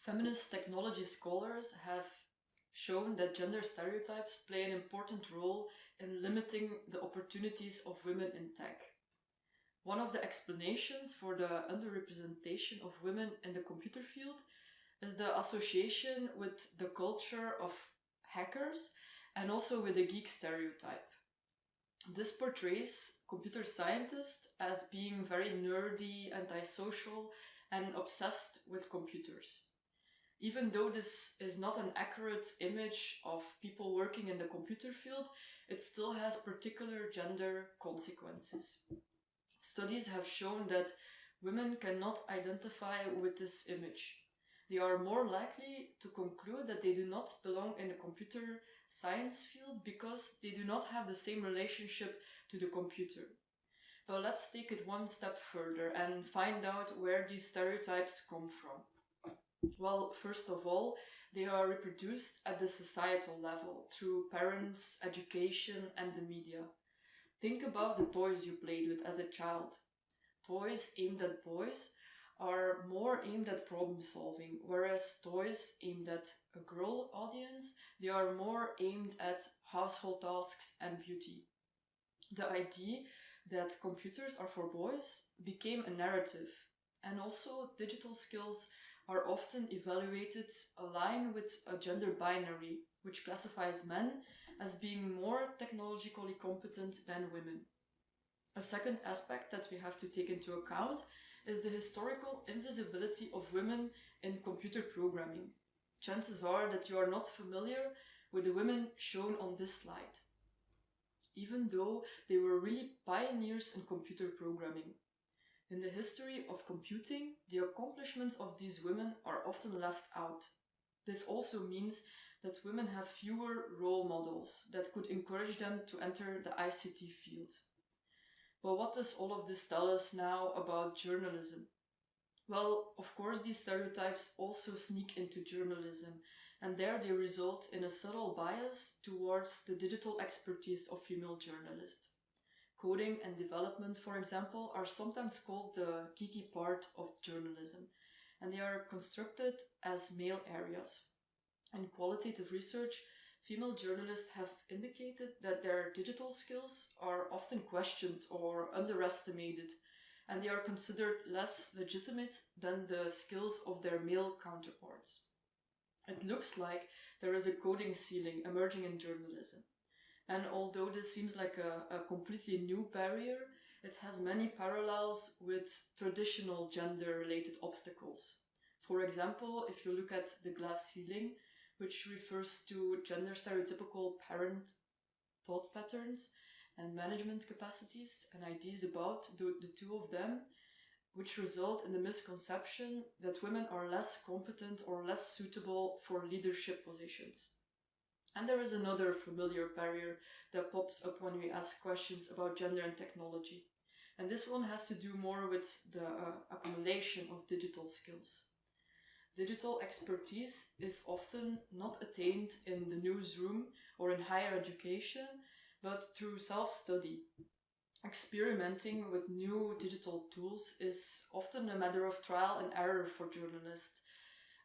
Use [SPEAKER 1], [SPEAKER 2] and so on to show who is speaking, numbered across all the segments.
[SPEAKER 1] Feminist technology scholars have shown that gender stereotypes play an important role in limiting the opportunities of women in tech. One of the explanations for the underrepresentation of women in the computer field is the association with the culture of hackers and also with the geek stereotype. This portrays computer scientists as being very nerdy, antisocial, and obsessed with computers. Even though this is not an accurate image of people working in the computer field, it still has particular gender consequences. Studies have shown that women cannot identify with this image. They are more likely to conclude that they do not belong in the computer science field because they do not have the same relationship to the computer. But let's take it one step further and find out where these stereotypes come from. Well, first of all, they are reproduced at the societal level through parents, education and the media. Think about the toys you played with as a child. Toys aimed at boys are more aimed at problem solving, whereas toys aimed at a girl audience, they are more aimed at household tasks and beauty. The idea that computers are for boys became a narrative, and also digital skills are often evaluated aligned with a gender binary, which classifies men as being more technologically competent than women. A second aspect that we have to take into account is the historical invisibility of women in computer programming. Chances are that you are not familiar with the women shown on this slide, even though they were really pioneers in computer programming. In the history of computing, the accomplishments of these women are often left out. This also means that women have fewer role models that could encourage them to enter the ICT field. But what does all of this tell us now about journalism? Well, of course, these stereotypes also sneak into journalism, and there they result in a subtle bias towards the digital expertise of female journalists. Coding and development, for example, are sometimes called the geeky part of journalism, and they are constructed as male areas. In qualitative research, female journalists have indicated that their digital skills are often questioned or underestimated and they are considered less legitimate than the skills of their male counterparts. It looks like there is a coding ceiling emerging in journalism. And although this seems like a, a completely new barrier, it has many parallels with traditional gender-related obstacles. For example, if you look at the glass ceiling, which refers to gender stereotypical parent thought patterns and management capacities and ideas about the, the two of them, which result in the misconception that women are less competent or less suitable for leadership positions. And there is another familiar barrier that pops up when we ask questions about gender and technology. And this one has to do more with the uh, accumulation of digital skills. Digital expertise is often not attained in the newsroom or in higher education, but through self-study. Experimenting with new digital tools is often a matter of trial and error for journalists.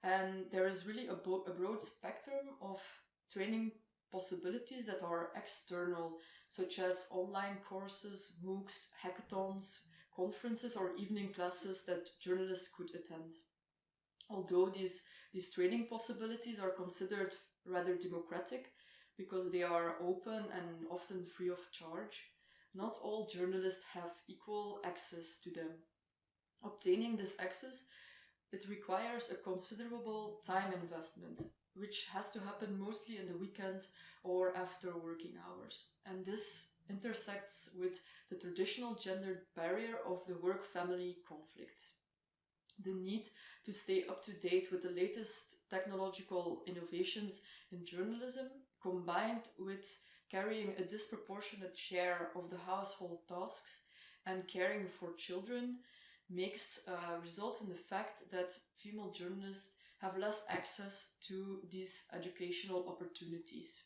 [SPEAKER 1] And there is really a, a broad spectrum of training possibilities that are external, such as online courses, MOOCs, hackathons, conferences or evening classes that journalists could attend. Although these, these training possibilities are considered rather democratic because they are open and often free of charge, not all journalists have equal access to them. Obtaining this access, it requires a considerable time investment, which has to happen mostly in the weekend or after working hours. And this intersects with the traditional gender barrier of the work-family conflict the need to stay up to date with the latest technological innovations in journalism, combined with carrying a disproportionate share of the household tasks and caring for children, makes uh, result in the fact that female journalists have less access to these educational opportunities.